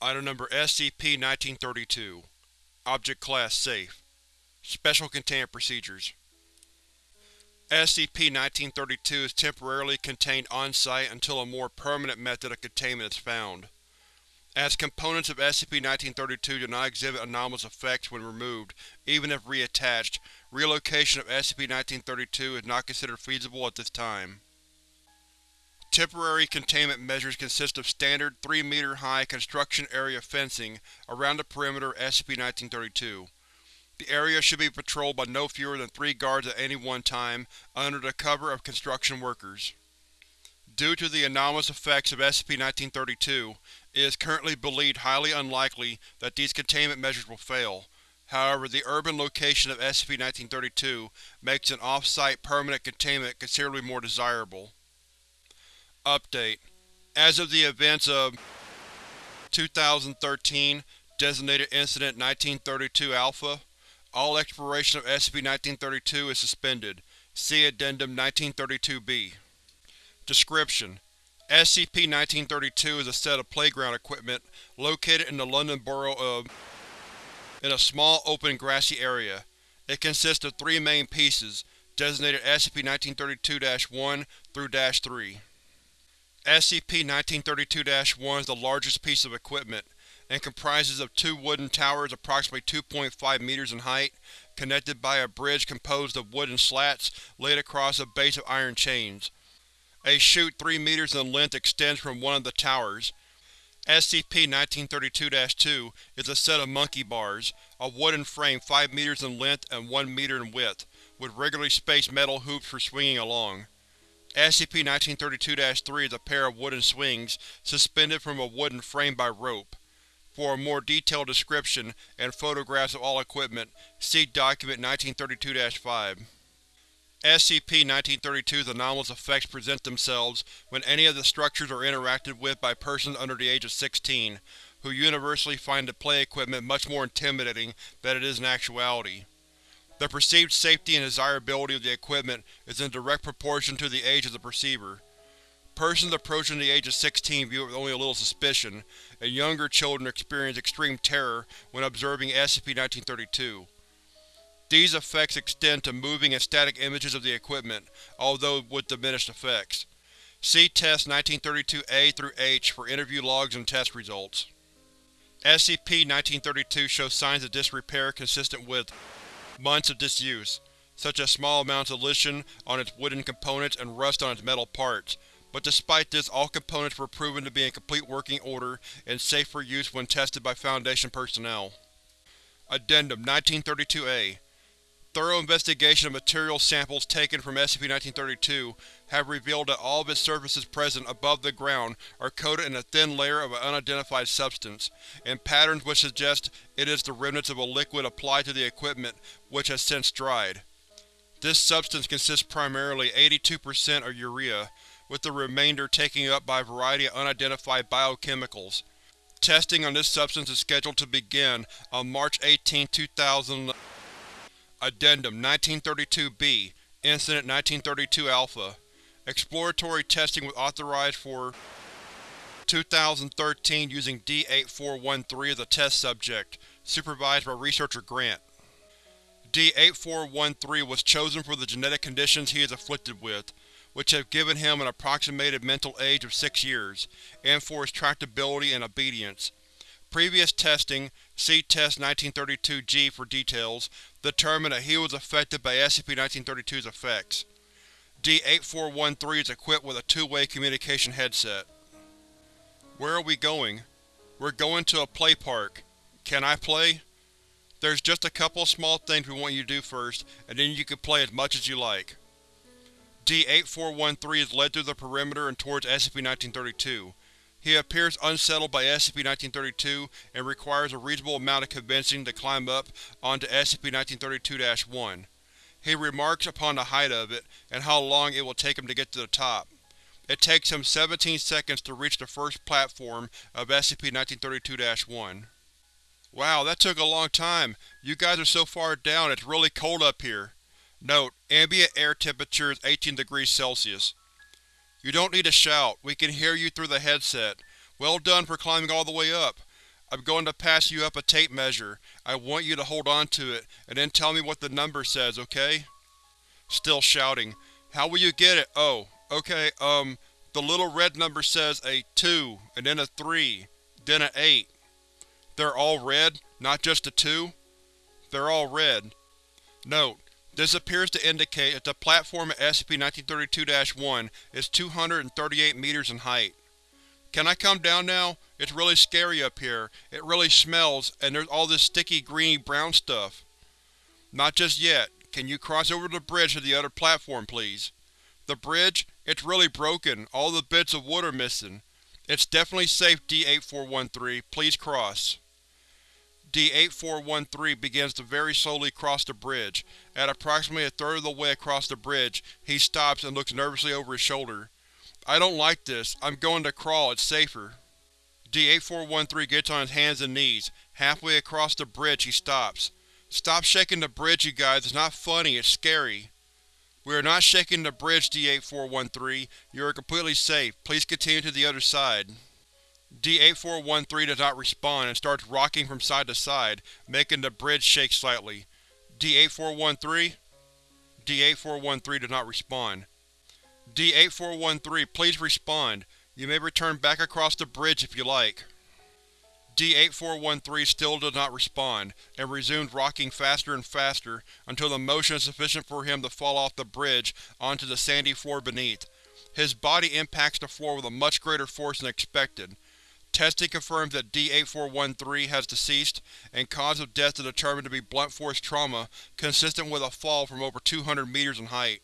Item Number SCP-1932 Object Class Safe Special Containment Procedures SCP-1932 is temporarily contained on-site until a more permanent method of containment is found. As components of SCP-1932 do not exhibit anomalous effects when removed, even if reattached, relocation of SCP-1932 is not considered feasible at this time. Temporary containment measures consist of standard 3-meter-high construction area fencing around the perimeter of SCP-1932. The area should be patrolled by no fewer than three guards at any one time, under the cover of construction workers. Due to the anomalous effects of SCP-1932, it is currently believed highly unlikely that these containment measures will fail. However, the urban location of SCP-1932 makes an off-site permanent containment considerably more desirable. Update: As of the events of 2013 Designated Incident 1932 Alpha, all exploration of SCP-1932 is suspended. See Addendum 1932-B. Description: SCP-1932 is a set of playground equipment located in the London Borough of in a small, open, grassy area. It consists of three main pieces, designated SCP-1932-1 through -3. SCP-1932-1 is the largest piece of equipment, and comprises of two wooden towers approximately 2.5 meters in height, connected by a bridge composed of wooden slats laid across a base of iron chains. A chute 3 meters in length extends from one of the towers. SCP-1932-2 is a set of monkey bars, a wooden frame 5 meters in length and 1 meter in width, with regularly spaced metal hoops for swinging along. SCP-1932-3 is a pair of wooden swings, suspended from a wooden frame by rope. For a more detailed description and photographs of all equipment, see Document 1932-5. SCP-1932's anomalous effects present themselves when any of the structures are interacted with by persons under the age of 16, who universally find the play equipment much more intimidating than it is in actuality. The perceived safety and desirability of the equipment is in direct proportion to the age of the perceiver. Persons approaching the age of 16 view it with only a little suspicion, and younger children experience extreme terror when observing SCP-1932. These effects extend to moving and static images of the equipment, although with diminished effects. See Test 1932-A through H for interview logs and test results. SCP-1932 shows signs of disrepair consistent with months of disuse, such as small amounts of leaching on its wooden components and rust on its metal parts, but despite this all components were proven to be in complete working order and safe for use when tested by Foundation personnel. Addendum 1932-A Thorough investigation of material samples taken from SCP-1932 have revealed that all of its surfaces present above the ground are coated in a thin layer of an unidentified substance, in patterns which suggest it is the remnants of a liquid applied to the equipment which has since dried. This substance consists primarily 82% of urea, with the remainder taken up by a variety of unidentified biochemicals. Testing on this substance is scheduled to begin on March 18, 2000. Addendum 1932-B Incident 1932-Alpha Exploratory testing was authorized for 2013 using D-8413 as a test subject, supervised by Researcher Grant. D-8413 was chosen for the genetic conditions he is afflicted with, which have given him an approximated mental age of six years, and for his tractability and obedience. Previous testing, see Test 1932-G for details, determined that he was affected by SCP-1932's effects. D-8413 is equipped with a two-way communication headset. Where are we going? We're going to a play park. Can I play? There's just a couple of small things we want you to do first, and then you can play as much as you like. D-8413 is led through the perimeter and towards SCP-1932. He appears unsettled by SCP-1932 and requires a reasonable amount of convincing to climb up onto SCP-1932-1. He remarks upon the height of it, and how long it will take him to get to the top. It takes him 17 seconds to reach the first platform of SCP-1932-1. Wow, that took a long time. You guys are so far down, it's really cold up here. Note: Ambient air temperature is 18 degrees Celsius. You don't need to shout, we can hear you through the headset. Well done for climbing all the way up. I'm going to pass you up a tape measure. I want you to hold on to it, and then tell me what the number says, okay? Still shouting. How will you get it? Oh, okay, um, the little red number says a 2, and then a 3, then an 8. They're all red, not just a 2? They're all red. Note: This appears to indicate that the platform at SCP-1932-1 is 238 meters in height. Can I come down now? It's really scary up here. It really smells, and there's all this sticky greeny brown stuff. Not just yet. Can you cross over the bridge to the other platform, please? The bridge? It's really broken. All the bits of wood are missing. It's definitely safe, D-8413. Please cross. D-8413 begins to very slowly cross the bridge. At approximately a third of the way across the bridge, he stops and looks nervously over his shoulder. I don't like this. I'm going to crawl, it's safer. D-8413 gets on his hands and knees. Halfway across the bridge, he stops. Stop shaking the bridge, you guys. It's not funny, it's scary. We are not shaking the bridge, D-8413. You are completely safe. Please continue to the other side. D-8413 does not respond and starts rocking from side to side, making the bridge shake slightly. D-8413? D-8413 does not respond. D-8413, please respond. You may return back across the bridge if you like. D-8413 still does not respond, and resumes rocking faster and faster until the motion is sufficient for him to fall off the bridge onto the sandy floor beneath. His body impacts the floor with a much greater force than expected. Testing confirms that D-8413 has deceased, and cause of death is determined to be blunt force trauma consistent with a fall from over 200 meters in height.